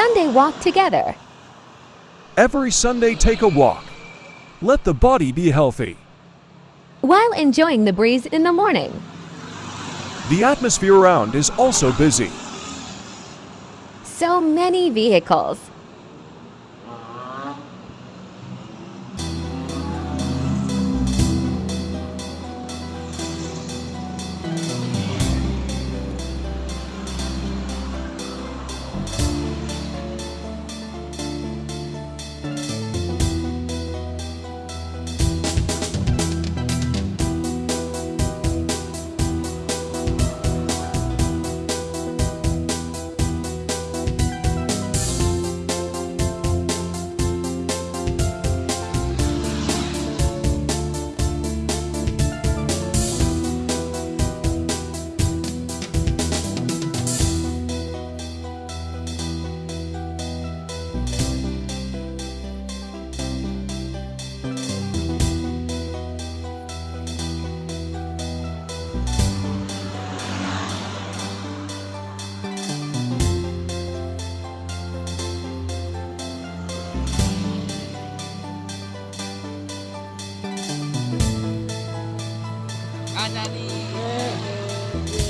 Sunday walk together. Every Sunday, take a walk. Let the body be healthy. While enjoying the breeze in the morning. The atmosphere around is also busy. So many vehicles. trabalho. É.